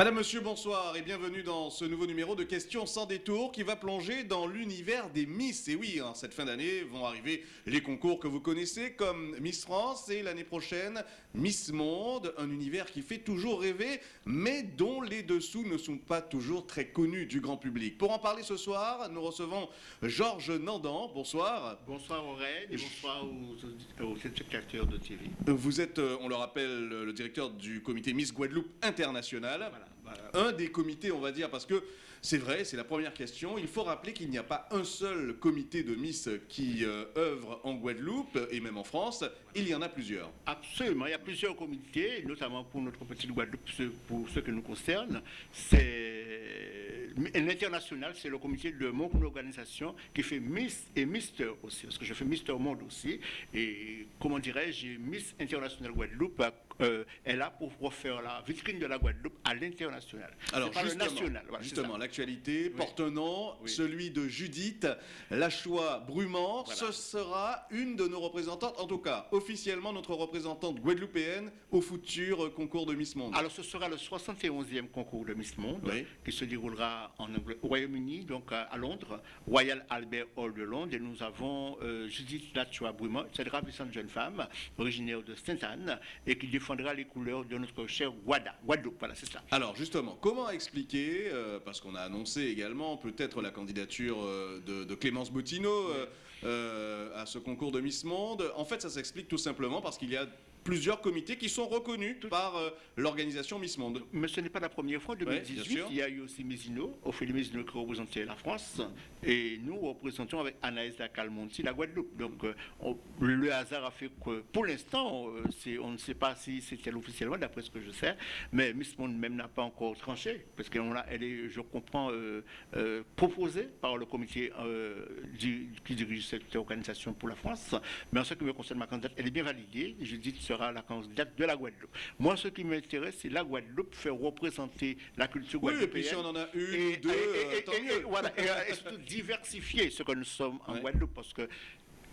Madame, Monsieur, bonsoir et bienvenue dans ce nouveau numéro de Questions sans détour qui va plonger dans l'univers des Miss. Et oui, en cette fin d'année vont arriver les concours que vous connaissez comme Miss France et l'année prochaine Miss Monde, un univers qui fait toujours rêver mais dont les dessous ne sont pas toujours très connus du grand public. Pour en parler ce soir, nous recevons Georges Nandan. Bonsoir. Bonsoir Aurèle et bonsoir aux, aux spectateurs de TV. Vous êtes, euh, on le rappelle, le directeur du comité Miss Guadeloupe International. Voilà. Un des comités, on va dire, parce que c'est vrai, c'est la première question. Il faut rappeler qu'il n'y a pas un seul comité de Miss qui euh, œuvre en Guadeloupe et même en France. Il y en a plusieurs. Absolument, il y a plusieurs comités, notamment pour notre petite Guadeloupe, pour ce que nous concerne. C'est l'international, c'est le comité de mon organisation qui fait Miss et Mister aussi, parce que je fais Mister Monde aussi. Et comment dirais-je, Miss International Guadeloupe euh, est là pour refaire la vitrine de la Guadeloupe à l'international. Alors pas le justement, national. Voilà, justement l'actualité porte un nom, Oui. celui de Judith Lachois Brumant. Voilà. Ce sera une de nos représentantes, en tout cas officiellement notre représentante guadeloupéenne au futur concours de Miss Monde. Alors, ce sera le 71e concours de Miss Monde Oui. qui se déroulera en Angl- au Royaume-Uni, donc à, Londres, Royal Albert Hall de Londres. Et nous avons euh, Judith Lachois Brumont, cette ravissante jeune femme originaire de Sainte-Anne et qui défendra les couleurs de notre cher Guada, Guadeloupe. Voilà, c'est ça. Alors justement, comment expliquer, euh, parce qu'on a annoncé également peut-être la candidature euh, de, de Clémence Bottineau euh, à ce concours de Miss Monde, en fait ça s'explique tout simplement parce qu'il y a plusieurs comités qui sont reconnus par euh, l'organisation Miss Monde. Mais ce n'est pas la première fois. En bien 2018, sûr. il y a eu aussi Mézino, Ophélie Mézino qui représentait la France. Et nous représentons avec Anaïs Calmonti la Guadeloupe. Donc euh, on- le hasard a fait que pour l'instant, euh, on ne sait pas si c'était officiellement, d'après ce que je sais. Mais Miss Monde même n'a pas encore tranché. Parce qu'elle est, je comprends, euh, euh, proposée par le comité euh, du- qui dirige cette organisation pour la France. Mais en ce qui me concerne, ma candidate, elle est bien validée. Je dis que sera la candidate de la Guadeloupe. Moi, ce qui m'intéresse, c'est la Guadeloupe faire représenter la culture Oui, et guadeloupéenne. puis si on en a une Et- deux, et- et- tant mieux. voilà, et surtout diversifier ce que nous sommes en Ouais. Guadeloupe, parce que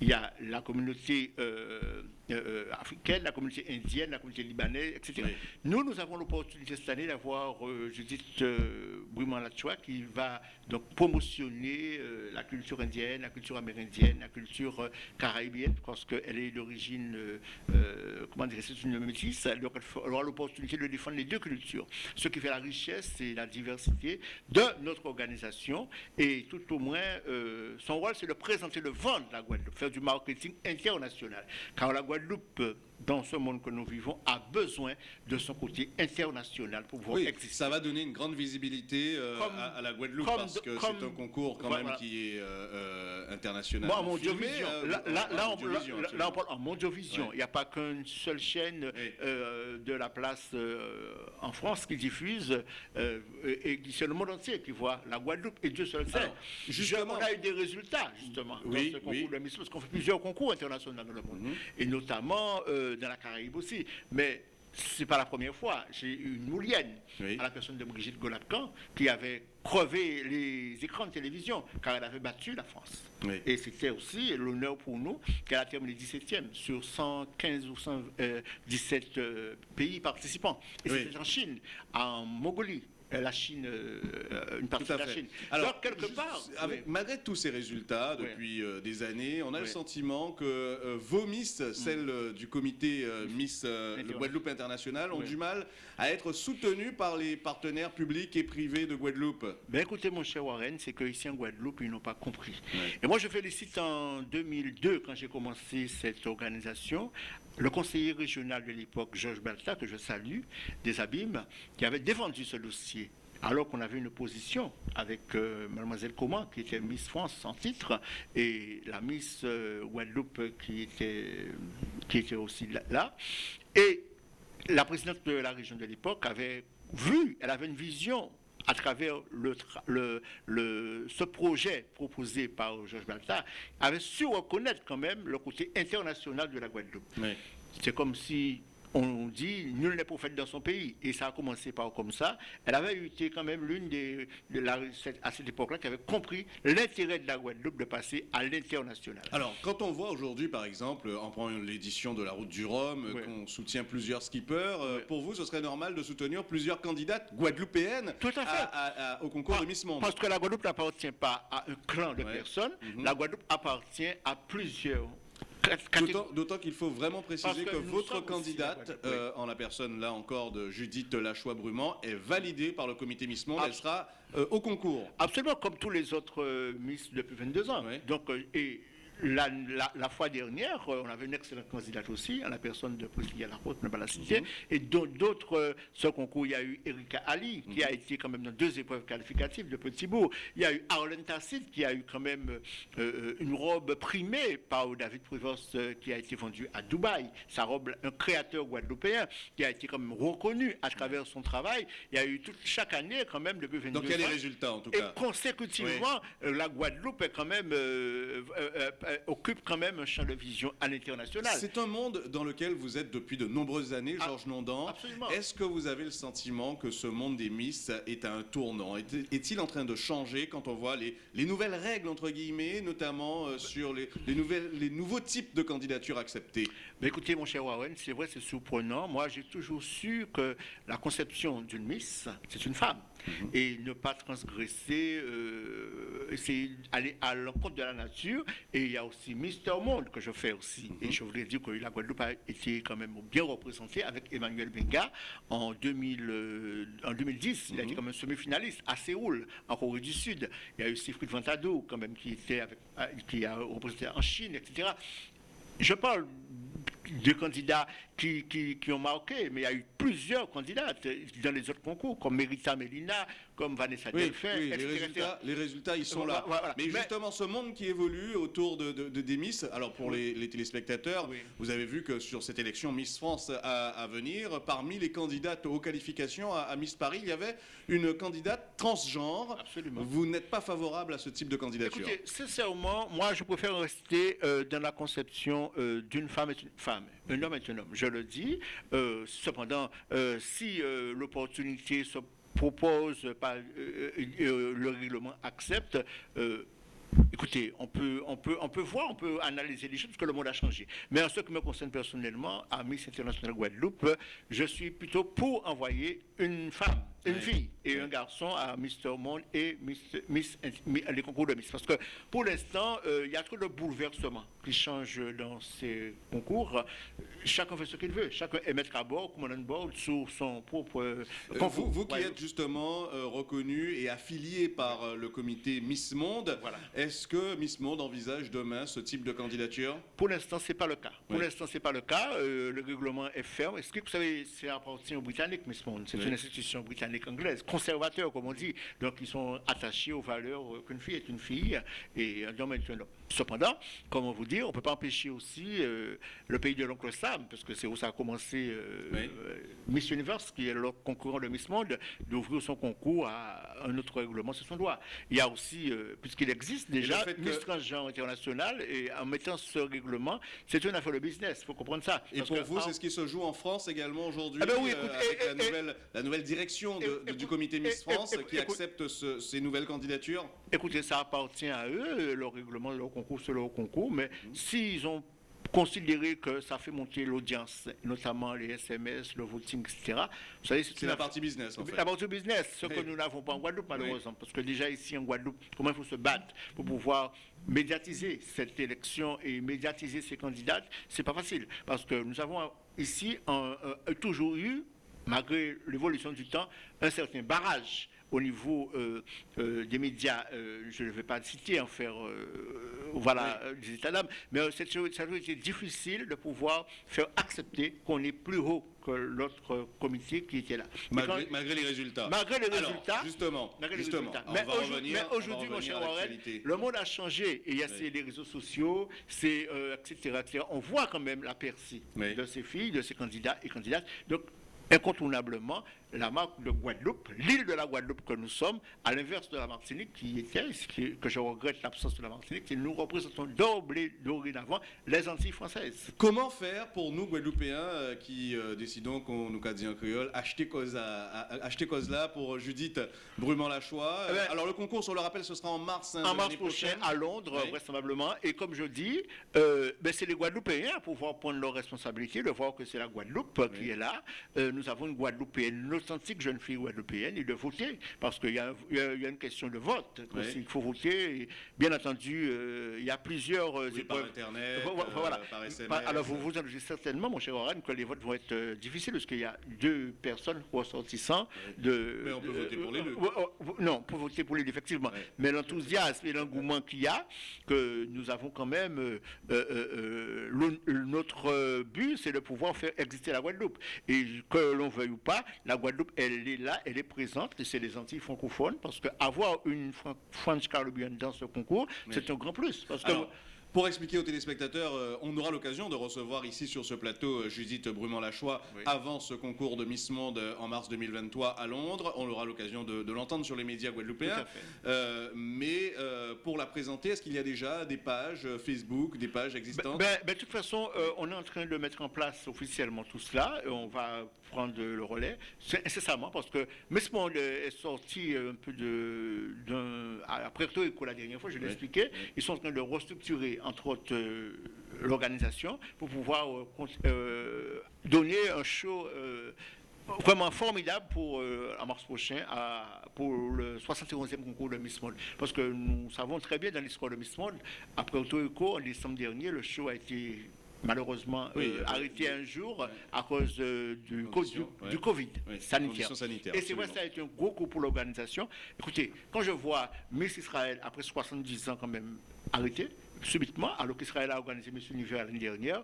il y a la communauté euh, euh, africaine, la communauté indienne, la communauté libanaise, etc. Oui. Nous, nous avons l'opportunité cette année d'avoir euh, Judith euh, Brumant-Lachois qui va donc promotionner euh, la culture indienne, la culture amérindienne, la culture euh, caraïbienne, parce qu'elle est d'origine, euh, comment dire, c'est une métisse, donc elle aura l'opportunité de défendre les deux cultures. Ce qui fait la richesse et la diversité de notre organisation. Et tout au moins, son rôle, c'est de présenter le vent de la Guadeloupe, faire du marketing international. Car la Guadeloupe, euh, dans ce monde que nous vivons, a besoin de son côté international pour pouvoir Oui, exister. ça va donner une grande visibilité euh, Comme- à, à la Guadeloupe comme parce que c'est un concours quand Voilà. même qui est euh, euh, international. Moi, en euh, là, là, là, on, là, on parle en Mondiovision. Ouais. Il n'y a pas qu'une seule chaîne de la place en France qui diffuse, et, c'est le monde entier qui voit la Guadeloupe, et Dieu seul sait. Justement- on a eu des résultats, justement, Oui, dans ce concours oui. de Miss, parce qu'on fait plusieurs concours internationaux dans le monde, Mhm. et notamment euh, dans la Caraïbe aussi. Mais c'est pas la première fois. J'ai eu une moulienne Oui. à la personne de Brigitte Golapcan qui avait crevé les écrans de télévision car elle avait battu la France. Oui. Et c'était aussi l'honneur pour nous qu'elle a terminé 17e sur 115 ou 117 euh, pays participants. Et Oui. c'était en Chine, en Mongolie. Euh, La Chine, euh, une partie de la. Chine. Alors, quelque part, avec, oui. malgré tous ces résultats depuis euh, des années, on a le sentiment que euh, vos Miss, celles euh, du comité euh, Miss euh, le. Guadeloupe International, ont du mal à être soutenues par les partenaires publics et privés de Guadeloupe. Ben écoutez, mon cher Warren, c'est qu'ici en Guadeloupe, ils n'ont pas compris. Et moi, je félicite en 2002, quand j'ai commencé cette organisation, le conseiller régional de l'époque, Georges Balta, que je salue, des Abîmes, qui avait défendu ce dossier. Alors qu'on avait une opposition avec euh, Mademoiselle Coman, qui était Miss France en titre, et la Miss euh, Guadeloupe qui était, qui était aussi là- là. Et la présidente de la région de l'époque avait vu, elle avait une vision à travers le, le- le- ce projet proposé par Georges Balta, avait su reconnaître quand même le côté international de la Guadeloupe. Oui. C'est comme si on dit nul n'est prophète dans son pays. Et ça a commencé par comme ça. Elle avait été quand même l'une des, de la, à cette époque-là, qui avait compris l'intérêt de la Guadeloupe de passer à l'international. Alors, quand on voit aujourd'hui, par exemple, en prenant l'édition de la Route du Rhum, qu'on soutient plusieurs skippers, euh, pour vous, ce serait normal de soutenir plusieurs candidates guadeloupéennes Tout à fait. au concours de Miss Monde Parce que la Guadeloupe n'appartient pas à un clan de personnes. Mhm. La Guadeloupe appartient à plusieurs D'autant qu'il faut vraiment préciser que, votre candidate, euh, en la personne là encore de Judith Lachois-Brumant, est validée par le comité Miss Monde. Elle sera euh, au concours. Absolument, comme tous les autres euh, Miss depuis 22 ans. Donc, et la, la, fois dernière, euh, on avait une excellente candidate aussi, à la personne de Priscilla Lacoste, ne pas la citer. Mhm. Et d'autres, euh, ce concours, il y a eu Erika Ali, qui a mhm. été quand même dans deux épreuves qualificatives de Petit Bourg. Il y a eu Arlen Tassit, qui a eu quand même euh, une robe primée par David Prévost, qui a été vendue à Dubaï. Sa robe, un créateur guadeloupéen, qui a été quand même reconnu à travers son travail. Il y a eu toute, chaque année, quand même, depuis 22 ans. Donc il y a des résultats, en tout cas. Et consécutivement, la Guadeloupe est quand même euh, occupe quand même un champ de vision à l'international. C'est un monde dans lequel vous êtes depuis de nombreuses années, ah, Georges Nondan. Est-ce que vous avez le sentiment que ce monde des Miss est à un tournant? Est-il en train de changer quand on voit les, nouvelles règles, entre guillemets, notamment euh, sur les, nouvelles, les nouveaux types de candidatures acceptées? Mais Écoutez, mon cher Warren, c'est vrai, c'est surprenant. Moi, j'ai toujours su que la conception d'une Miss, c'est une femme. Mhm. et ne pas transgresser, euh, essayer d'aller à l'encontre de la nature. Et il y a aussi Mister Monde que je fais aussi. Et mhm. je voudrais dire que la Guadeloupe a été quand même bien représentée avec Emmanuel Benga en, 2000, euh, en 2010. Il a été mhm. comme un semi-finaliste à Séoul, en Corée du Sud. Il y a eu Siegfried Vantado quand même qui, était avec, euh, qui a représenté en Chine, etc. Je parle de candidats qui, qui, ont marqué, mais il y a eu plusieurs candidats dans les autres concours, comme Merita Melina, comme Vanessa oui, oui, les, résultats, les résultats, ils sont là. Mais, justement, ce monde qui évolue autour de, des Miss, alors pour les, téléspectateurs, vous avez vu que sur cette élection Miss France à, venir, parmi les candidates aux qualifications à, Miss Paris, il y avait une candidate transgenre. Absolument. Vous n'êtes pas favorable à ce type de candidature Écoutez, sincèrement, moi, je préfère rester euh, dans la conception euh, d'une femme est une femme, un homme est un homme. Je le dis. Euh, cependant, si l'opportunité se propose, pas, euh, euh, le règlement accepte, euh, Écoutez, on peut, on, peut, on peut voir, on peut analyser les choses parce que le monde a changé. Mais en ce qui me concerne personnellement, à Miss International Guadeloupe, je suis plutôt pour envoyer une femme une fille et un garçon à Mister Monde et Miss, les concours de Miss. Parce que pour l'instant, euh, il y a trop de bouleversements qui changent dans ces concours. Chacun fait ce qu'il veut. Chacun est maître à bord, bord, sur son propre euh, concours. Vous, qui êtes justement euh, reconnu et affilié par le comité Miss Monde, est-ce que Miss Monde envisage demain ce type de candidature? Pour l'instant, ce n'est pas le cas. Pour l'instant, ce n'est pas le cas. le règlement est ferme. Est-ce que vous savez, c'est appartient aux Britanniques, Miss Monde? C'est une institution britannique anglaise, conservateurs comme on dit, donc ils sont attachés aux valeurs qu'une fille est une fille et un homme est un homme. Cependant, comme on vous dit, on ne peut pas empêcher aussi euh, le pays de l'oncle Sam, parce que c'est où ça a commencé euh, euh, Miss Universe, qui est le concurrent de Miss Monde, d'ouvrir son concours à un autre règlement sur son doigt. Il y a aussi, puisqu'il existe déjà Miss Transgenre International, et en mettant ce règlement, c'est une affaire de business, il faut comprendre ça. Et pour vous, c'est ce qui se joue en France également aujourd'hui, ah ben avec la, nouvelle, la, nouvelle, direction du comité Miss France qui accepte ces nouvelles candidatures Écoutez, ça appartient à eux, le règlement de leur concours, c'est leur concours, mais s'ils ont considéré que ça fait monter l'audience, notamment les SMS, le voting, etc. c'est la partie business, en fait. La partie business, ce que nous n'avons pas en Guadeloupe, malheureusement. Parce que déjà ici en Guadeloupe, comment il faut se battre pour pouvoir médiatiser cette élection et médiatiser ces candidats, c'est pas facile. Parce que nous avons ici toujours eu, malgré l'évolution du temps, un certain barrage au niveau euh, euh, des médias, euh, je ne vais pas citer, en faire voilà, des états d'âme, mais c'est toujours été difficile de pouvoir faire accepter qu'on est plus haut que l'autre comité qui était là. Malgré, les résultats. Malgré les résultats. justement, mais, aujourd'hui, mon cher Warren, le monde a changé. Et il y a les réseaux sociaux, c'est, etc., etc., On voit quand même la percée de ces filles, de ces candidats et candidates. Donc, incontournablement, la marque de Guadeloupe, l'île de la Guadeloupe que nous sommes, à l'inverse de la Martinique qui était, ce que je regrette l'absence de la Martinique, et nous représentons d'emblée, dorénavant, les Antilles françaises. Comment faire pour nous, Guadeloupéens, euh, qui euh, décidons qu'on nous dit en créole, acheter cause, à, à- acheter cause là pour Judith Brumant-Lachois Eh ben, Alors le concours, on le rappelle, ce sera en mars. hein, en mars prochain prochaine. à Londres, Oui. vraisemblablement. Et comme je dis, euh, ben, c'est les Guadeloupéens pour pouvoir prendre leurs responsabilités, de voir que c'est la Guadeloupe euh, qui est là. Euh, nous avons une Guadeloupéenne, une authentique jeune fille guadeloupéenne, et de voter, parce qu'il y, a y une question de vote. Oui. aussi. Il faut voter. Et bien entendu, euh, il y a plusieurs euh, Oui, par. Internet, euh, voilà. par SMS. Par- Alors, vous vous en doutez certainement, mon cher Oran, que les votes vont être difficiles parce qu'il y a deux personnes ressortissants de. Mais on peut de- voter pour les deux. Non, pour voter pour deux, effectivement. Ouais. Mais l'enthousiasme et l'engouement qu'il y a, que nous avons quand même. euh, euh, euh, le- notre but, c'est de pouvoir faire exister la Guadeloupe. Et que l'on veuille ou pas, la Guadeloupe, elle est là, elle est présente, et c'est les Antilles francophones, parce qu'avoir une Fran- French Caribbean dans ce concours, c'est un grand plus. Parce que Alors, pour expliquer aux téléspectateurs, euh, on aura l'occasion de recevoir ici sur ce plateau euh, Judith Brumant-Lachois Oui. avant ce concours de Miss Monde euh, en mars 2023 à Londres. On aura l'occasion de, de l'entendre sur les médias guadeloupéens. Euh, mais euh, pour la présenter, est-ce qu'il y a déjà des pages Facebook, des pages Ben, existantes? ben, ben, de toute façon, euh, on est en train de mettre en place officiellement tout cela. Et on va prendre le relais c'est incessamment parce que Miss Monde est sorti un peu de d'un après Puerto Rico la dernière fois, je l'ai Oui. expliqué. Ils sont en train de restructurer entre autres euh, l'organisation pour pouvoir euh, euh, donner un show. Vraiment formidable pour en mars prochain à- pour le 71e concours de Miss Monde. Parce que nous savons très bien dans l'histoire de Miss Monde, après Puerto Rico, en décembre dernier, le show a été malheureusement Oui, euh, arrêté un jour ouais. à cause euh, du, du- ouais. du Covid sanitaire. Et c'est vrai, ça a été un gros coup pour l'organisation. Écoutez, quand je vois Miss Israël, après 70 ans quand même, arrêté, subitement, alors qu'Israël a organisé Miss Univers l'année dernière,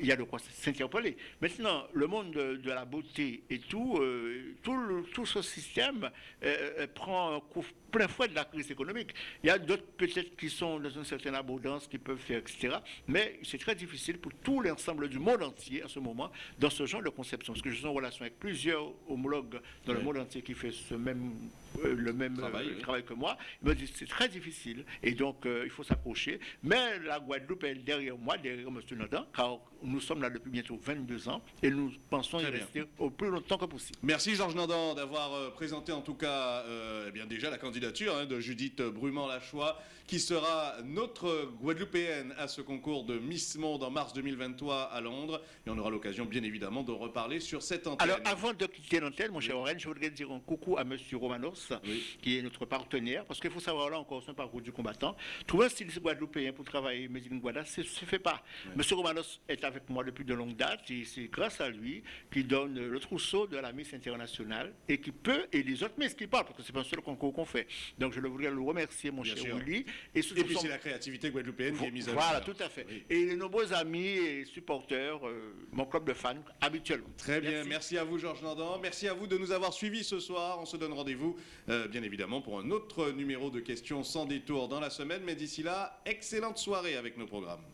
il y a de quoi s'interpeller. Maintenant, le monde de, de la beauté et tout, euh, tout, le- tout ce système euh, euh, prend un coup plein fouet de la crise économique. Il y a d'autres peut-être qui sont dans une certaine abondance, qui peuvent faire, etc. Mais c'est très difficile pour tout l'ensemble du monde entier à ce moment dans ce genre de conception. Parce que je suis en relation avec plusieurs homologues dans le monde entier qui fait ce même, euh, le même Travail, oui. travail que moi. Ils me disent que c'est très difficile et donc il faut s'accrocher. Mais la Guadeloupe est derrière moi, derrière M. Nadan, car nous sommes là depuis bientôt 22 ans et nous pensons y bien. rester au plus longtemps que possible. Merci Georges Nandan d'avoir euh, présenté en tout cas euh, eh bien déjà la candidature hein, de Judith Brumant-Lachois qui sera notre Guadeloupéenne à ce concours de Miss Monde en mars 2023 à Londres et on aura l'occasion bien évidemment de reparler sur cette antenne. Alors, avant de quitter l'antenne, mon cher Oren, je voudrais dire un coucou à M. Romanos, Oui. qui est notre partenaire, parce qu'il faut savoir là encore son parcours du combattant. Trouver un styliste guadeloupéen pour travailler Made in Guada, ça ne se fait pas. M. Romanos est avec moi depuis de longue date, et c'est grâce à lui qu'il donne le trousseau de la Miss internationale, et qui peut, et les autres Miss qui parlent, parce que c'est pas un seul concours qu'on fait. Donc, je voudrais le remercier, mon Bien cher. Willy. Et, Et puis c'est la créativité guadeloupéenne qui est mise à Voilà, tout à fait. Oui. Et les nombreux amis et supporters, euh, mon club de fans, habituellement. Très bien, merci. Merci. à vous Georges Nandan, merci à vous de nous avoir suivis ce soir. On se donne rendez-vous euh, bien évidemment pour un autre numéro de questions sans détour dans la semaine, mais d'ici là, excellente soirée avec nos programmes.